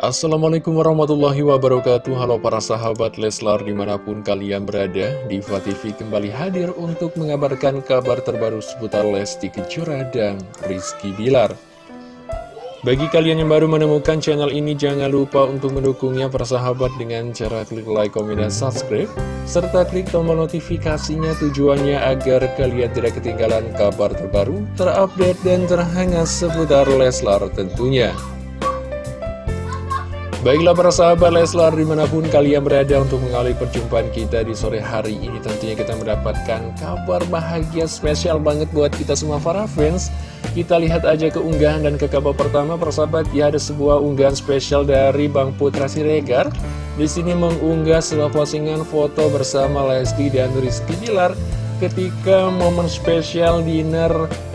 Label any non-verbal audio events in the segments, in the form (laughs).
Assalamualaikum warahmatullahi wabarakatuh. Halo para sahabat Leslar di mana pun kalian berada Diva TV kembali hadir untuk mengabarkan kabar terbaru seputar Lesti Kejora dan Rizky Bilar. Bagi kalian yang baru menemukan channel ini jangan lupa untuk mendukungnya para sahabat dengan cara klik like, komen, dan subscribe Serta klik tombol notifikasinya tujuannya agar kalian tidak ketinggalan kabar terbaru, terupdate, dan terhangat seputar Leslar tentunya Baiklah para sahabat Leslar di mana pun kalian berada untuk mengawali perjumpaan kita di sore hari ini Tentunya kita mendapatkan kabar bahagia spesial banget buat kita semua para fans. Kita lihat aja keunggahan dan ke kabar pertama para sahabat. Ya ada sebuah unggahan spesial dari Bang Putra Siregar. Di sini mengunggah sebuah postingan foto bersama Lesti dan Rizky Bilar ketika momen spesial dinner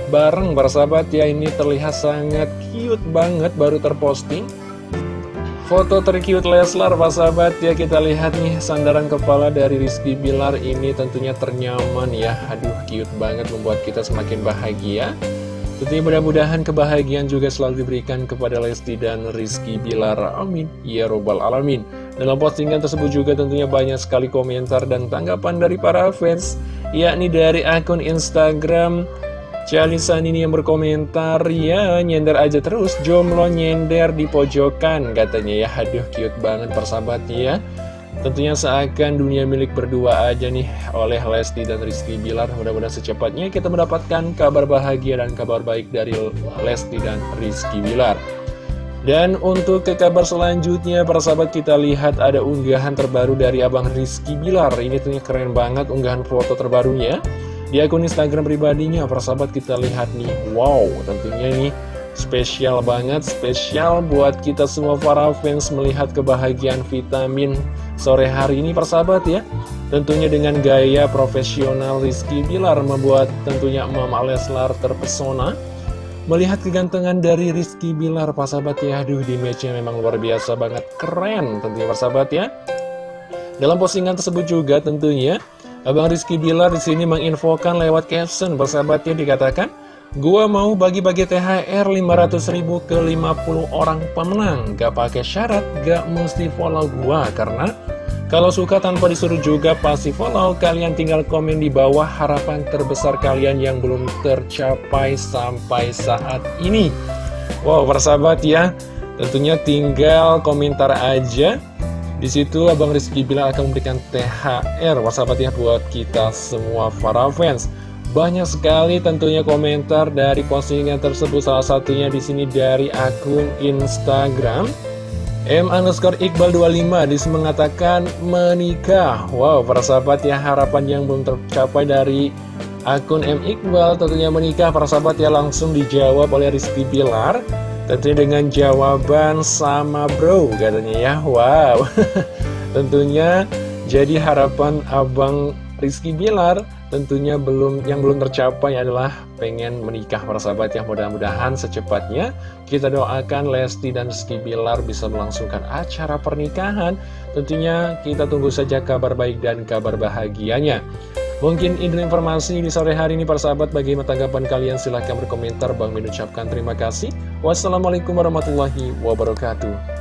bareng para sahabat. Ya ini terlihat sangat cute banget baru terposting Foto tercute Leslar, Pak sahabat ya kita lihat nih sandaran kepala dari Rizky Bilar ini tentunya ternyaman ya. Aduh cute banget membuat kita semakin bahagia. Tentunya mudah-mudahan kebahagiaan juga selalu diberikan kepada Lesti dan Rizky Bilar. Amin. Ya Robbal Alamin. Dalam postingan tersebut juga tentunya banyak sekali komentar dan tanggapan dari para fans. Yakni dari akun Instagram Calisan ini yang berkomentar, ya nyender aja terus, jomblo nyender di pojokan, katanya ya, aduh cute banget persahabat ya. Tentunya seakan dunia milik berdua aja nih oleh Lesti dan Rizky Bilar. Mudah-mudahan secepatnya kita mendapatkan kabar bahagia dan kabar baik dari Lesti dan Rizky Bilar. Dan untuk ke kabar selanjutnya, para sahabat kita lihat ada unggahan terbaru dari Abang Rizky Bilar. Ini tentunya keren banget unggahan foto terbarunya. Di akun Instagram pribadinya, persahabat kita lihat nih, wow, tentunya ini spesial banget, spesial buat kita semua para fans melihat kebahagiaan vitamin sore hari ini persahabat ya. Tentunya dengan gaya profesional Rizky Bilar membuat tentunya Mama Leslar terpesona. Melihat kegantengan dari Rizky Bilar, persahabat ya, aduh di matchnya memang luar biasa banget, keren tentunya persahabat ya. Dalam postingan tersebut juga tentunya Abang Rizky Bilar di sini menginfokan lewat caption. Persahabatnya dikatakan Gua mau bagi-bagi THR 500 ribu ke 50 orang pemenang. Gak pakai syarat, gak mesti follow gua. Karena kalau suka tanpa disuruh juga pasti follow. Kalian tinggal komen di bawah harapan terbesar kalian yang belum tercapai sampai saat ini. Wow persahabat ya. Tentunya tinggal komentar aja di situ Abang Rizky bilang akan memberikan THR Wasabat ya buat kita semua para fans. Banyak sekali tentunya komentar dari postingan tersebut. Salah satunya di sini dari akun Instagram M underscore Iqbal 25 dis mengatakan menikah. Wow para sahabat ya harapan yang belum tercapai dari akun M Iqbal tentunya menikah. Para sahabat ya langsung dijawab oleh Rizky Bilar Tentunya dengan jawaban sama bro katanya ya. Wow. (laughs) Tentunya jadi harapan Abang Rizky Bilar Tentunya belum yang belum tercapai adalah pengen menikah para sahabat ya Mudah-mudahan secepatnya. Kita doakan Lesti dan Rizky Bilar bisa melangsungkan acara pernikahan. Tentunya kita tunggu saja kabar baik dan kabar bahagianya Mungkin ini informasi di sore hari ini para sahabat. Bagaimana tanggapan kalian? Silahkan berkomentar. Bang mengucapkan terima kasih. Wassalamualaikum warahmatullahi wabarakatuh